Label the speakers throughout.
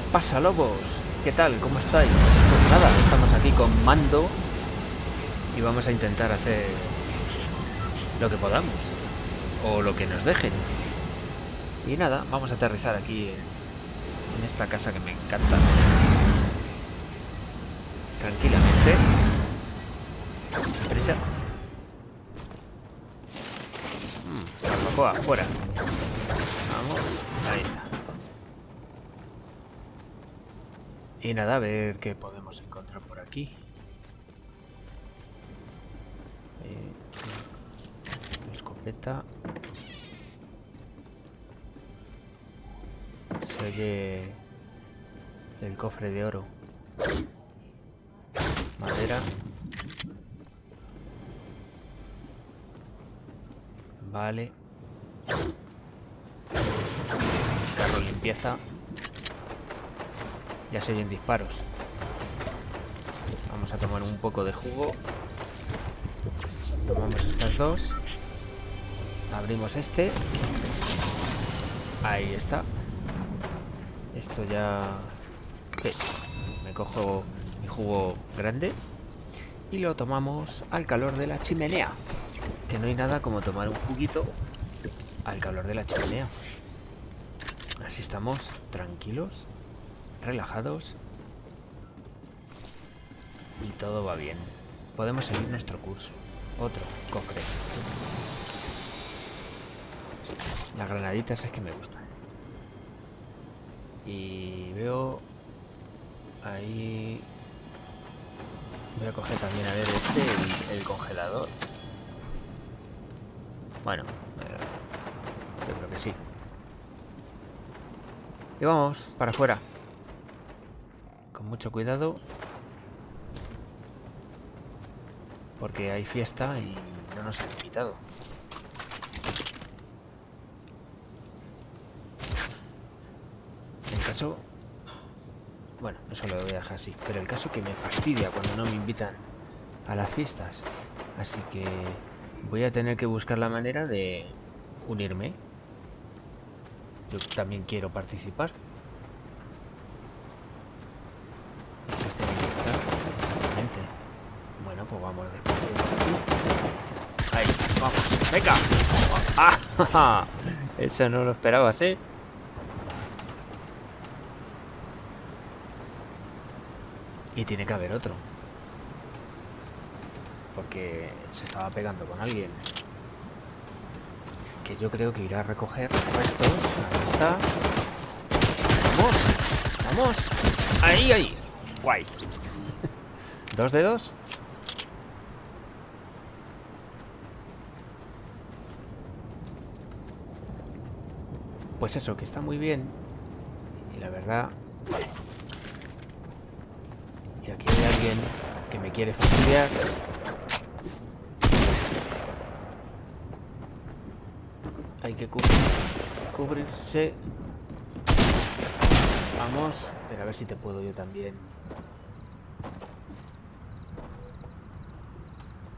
Speaker 1: ¿Qué pasa, lobos? ¿Qué tal? ¿Cómo estáis? Pues nada, estamos aquí con Mando y vamos a intentar hacer lo que podamos o lo que nos dejen. Y nada, vamos a aterrizar aquí en, esta casa que me encanta. Tranquilamente. Prisa. Mm, barbacoa, fuera. Vamos, ahí está. Y nada, a ver qué podemos encontrar por aquí. Eh, escopeta. Se oye el cofre de oro. Madera. Vale. Carro limpieza. Ya se oyen disparos. Vamos a tomar un poco de jugo. Tomamos estas dos. Abrimos este. Ahí está. Esto ya... Me cojo mi jugo grande. Y lo tomamos al calor de la chimenea. Que no hay nada como tomar un juguito al calor de la chimenea. Así estamos tranquilos relajados y todo va bien. Podemos seguir nuestro curso. Otro cofre. Las granaditas es que me gustan. Y veo ahí... Voy a coger también a ver este, el, congelador. Bueno, eh, yo creo que sí. Y vamos, para afuera mucho cuidado. Porque hay fiesta y no nos han invitado. En caso... Bueno, eso lo voy a dejar así. Pero el caso que me fastidia cuando no me invitan a las fiestas. Así que voy a tener que buscar la manera de unirme. Yo también quiero participar. pues vamos Ahí, vamos, venga. ¡Ah! Eso no lo esperabas, ¿eh? Y tiene que haber otro. Porque se estaba pegando con alguien. Que yo creo que irá a recoger restos. Ahí está. ¡Vamos! ¡Vamos! ¡Ahí, ahí! Guay. ¿Dos dedos? Pues eso, que está muy bien. Y la verdad... Y aquí hay alguien que me quiere fastidiar. Hay que cubrirse. Vamos. Pero a ver si te puedo yo también.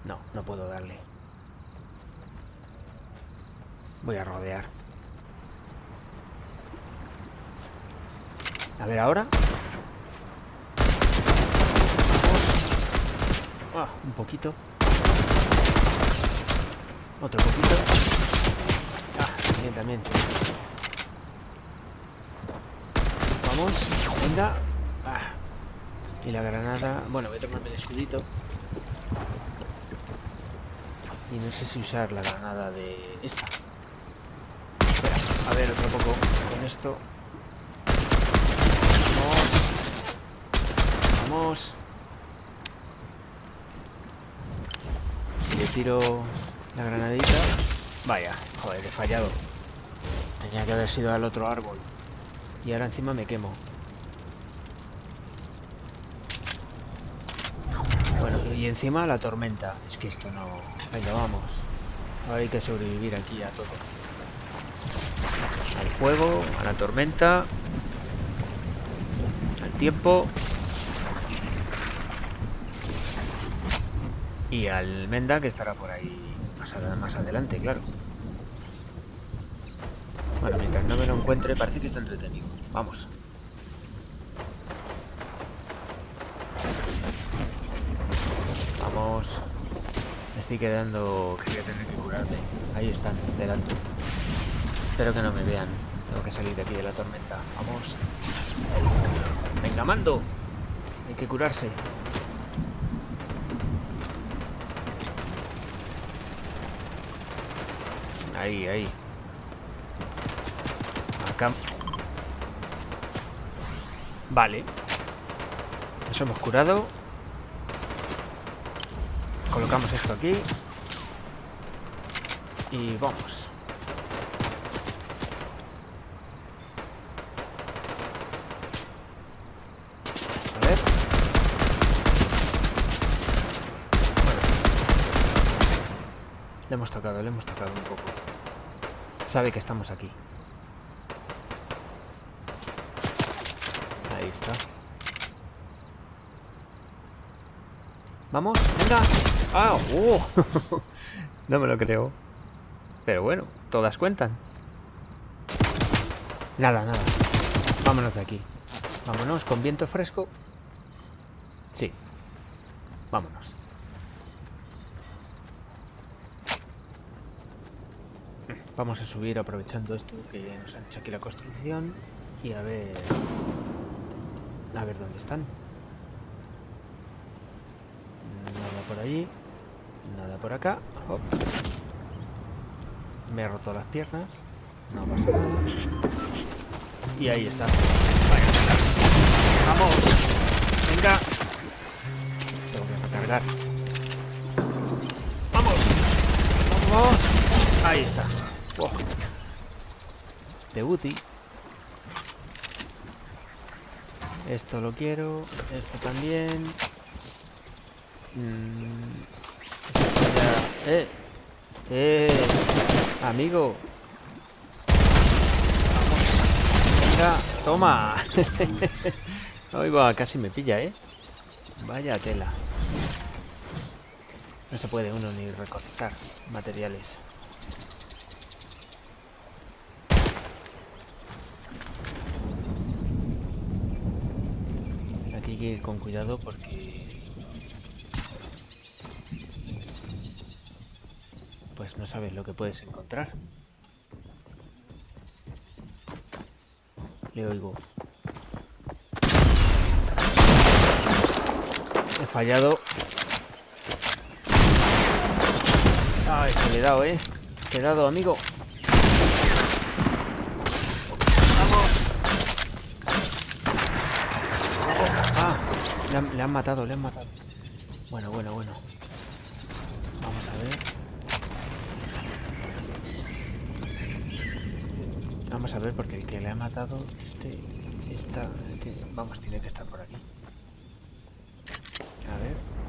Speaker 1: No, no puedo darle. Voy a rodear. A ver ahora. Ah, un poquito. Otro poquito. Ah, también. Vamos, venga. Ah. Y la granada... Bueno, voy a tomarme el escudito. Y no sé si usar la granada de esta. Espera, a ver otro poco con esto. Si le tiro la granadita... Vaya, joder, he fallado. Tenía que haber sido al otro árbol. Y ahora encima me quemo. Bueno, y encima la tormenta. Es que esto no... Venga, vamos. Ahora hay que sobrevivir aquí a todo. Al fuego, a la tormenta, tiempo. Y al Menda que estará por ahí más, adelante, claro. Bueno, mientras no me lo encuentre, parece que está entretenido. Vamos. Vamos. Me estoy quedando... que voy a tener que curarme. Ahí están, delante. Espero que no me vean. Tengo que salir de aquí de la tormenta. Vamos. Venga, mando. Hay que curarse. Ahí, ahí. Acá. Vale. Nos hemos curado. Colocamos esto aquí. Y vamos. A ver. Bueno. Le hemos tocado, le hemos tocado un poco. Sabe que estamos aquí. Ahí está. Vamos, venga. ¡Ah! ¡Oh! no me lo creo. Pero bueno, todas cuentan. Nada, nada. Vámonos de aquí. Vámonos con viento fresco. Sí. Vámonos. Vamos a subir aprovechando esto que nos han hecho aquí la construcción y a ver... A ver dónde están. Nada por allí. Nada por acá. Me he roto las piernas. No pasa nada. Y ahí está. ¡Vamos! ¡Venga! Tengo que recargar. ¡Vamos! ¡Vamos! Ahí está. Wow. De Uti. Esto lo quiero. Esto también. Mm, ¡Eh! ¡Eh! Amigo. Venga, toma. Oiga, casi me pilla, ¿eh? Vaya tela. No se puede uno ni recolectar materiales. Con cuidado porque... Pues no sabes lo que puedes encontrar. Le oigo. He fallado. Ay, se le he dado, ¿eh? Te he dado, amigo. ¡Vamos! Ah, le han, matado, le han matado. Bueno, bueno, bueno. Vamos a ver. Vamos a ver, porque el que le ha matado, este, esta, este, vamos, tiene que estar por aquí. A ver.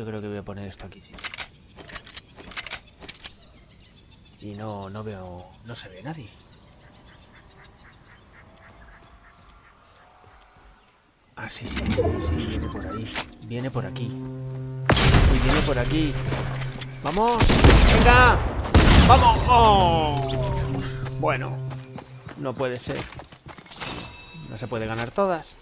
Speaker 1: Yo creo que voy a poner esto aquí, sí. Y no, no veo, no se ve nadie. Ah, sí, sí, sí, sí, viene por ahí. Viene por aquí. Y viene por aquí. ¡Vamos! ¡Venga! ¡Vamos! ¡Oh! Bueno, no puede ser. No se puede ganar todas.